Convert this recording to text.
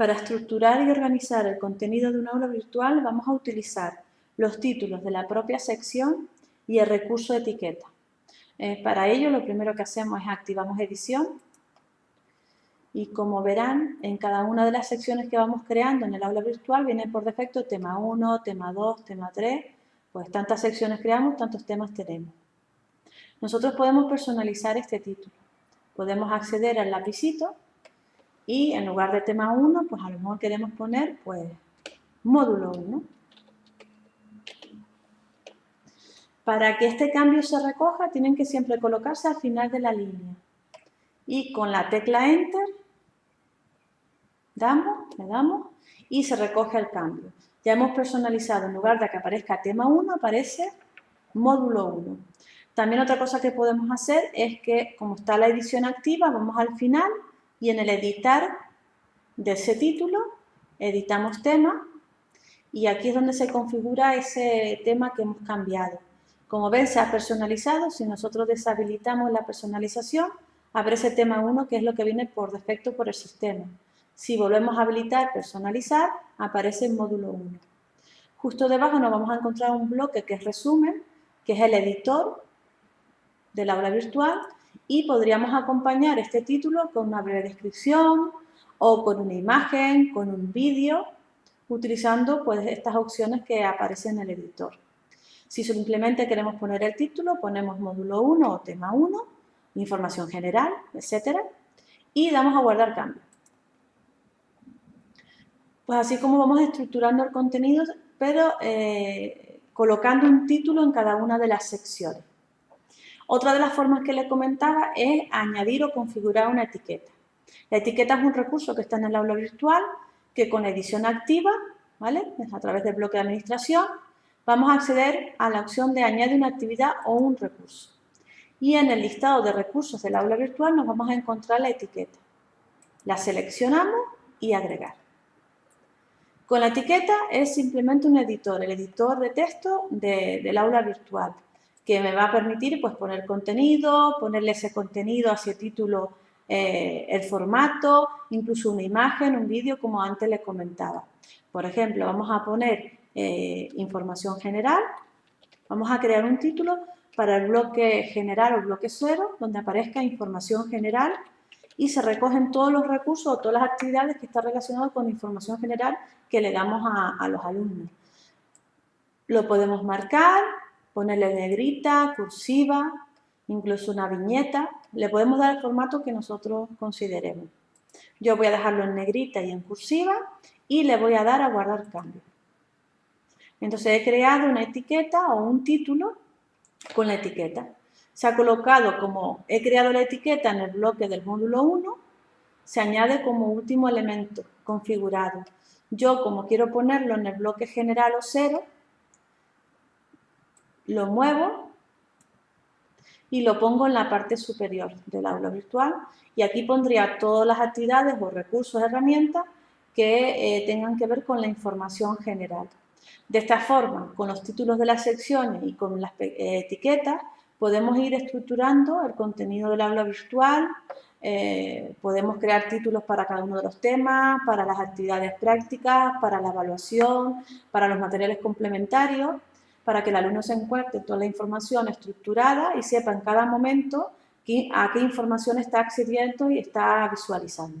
Para estructurar y organizar el contenido de un aula virtual vamos a utilizar los títulos de la propia sección y el recurso de etiqueta. Eh, para ello lo primero que hacemos es activamos edición y como verán en cada una de las secciones que vamos creando en el aula virtual viene por defecto tema 1, tema 2, tema 3, pues tantas secciones creamos, tantos temas tenemos. Nosotros podemos personalizar este título, podemos acceder al lapicito y en lugar de tema 1, pues a lo mejor queremos poner pues módulo 1. Para que este cambio se recoja, tienen que siempre colocarse al final de la línea. Y con la tecla Enter, damos, le damos, y se recoge el cambio. Ya hemos personalizado, en lugar de que aparezca tema 1, aparece módulo 1. También otra cosa que podemos hacer es que, como está la edición activa, vamos al final y en el editar de ese título editamos tema y aquí es donde se configura ese tema que hemos cambiado. Como ven, se ha personalizado. Si nosotros deshabilitamos la personalización, aparece tema 1, que es lo que viene por defecto por el sistema. Si volvemos a habilitar personalizar, aparece el módulo 1. Justo debajo nos vamos a encontrar un bloque que es resumen, que es el editor del aula virtual y podríamos acompañar este título con una breve descripción o con una imagen, con un vídeo, utilizando pues, estas opciones que aparecen en el editor. Si simplemente queremos poner el título, ponemos módulo 1 o tema 1, información general, etc. Y damos a guardar cambio. Pues así como vamos estructurando el contenido, pero eh, colocando un título en cada una de las secciones. Otra de las formas que le comentaba es añadir o configurar una etiqueta. La etiqueta es un recurso que está en el aula virtual que con edición activa, ¿vale? a través del bloque de administración, vamos a acceder a la opción de añadir una actividad o un recurso. Y en el listado de recursos del aula virtual nos vamos a encontrar la etiqueta. La seleccionamos y agregar. Con la etiqueta es simplemente un editor, el editor de texto del aula virtual que me va a permitir pues, poner contenido, ponerle ese contenido, a ese título, eh, el formato, incluso una imagen, un vídeo, como antes les comentaba. Por ejemplo, vamos a poner eh, información general, vamos a crear un título para el bloque general o bloque cero, donde aparezca información general y se recogen todos los recursos o todas las actividades que están relacionadas con información general que le damos a los alumnos. Lo podemos marcar, ponerle negrita, cursiva, incluso una viñeta. Le podemos dar el formato que nosotros consideremos. Yo voy a dejarlo en negrita y en cursiva y le voy a dar a guardar cambio. Entonces he creado una etiqueta o un título con la etiqueta. Se ha colocado como he creado la etiqueta en el bloque del módulo 1, se añade como último elemento configurado. Yo como quiero ponerlo en el bloque general o cero, lo muevo y lo pongo en la parte superior del aula virtual y aquí pondría todas las actividades o recursos, herramientas que eh, tengan que ver con la información general. De esta forma, con los títulos de las secciones y con las eh, etiquetas, podemos ir estructurando el contenido del aula virtual, eh, podemos crear títulos para cada uno de los temas, para las actividades prácticas, para la evaluación, para los materiales complementarios para que el alumno se encuentre toda la información estructurada y sepa en cada momento a qué información está accediendo y está visualizando.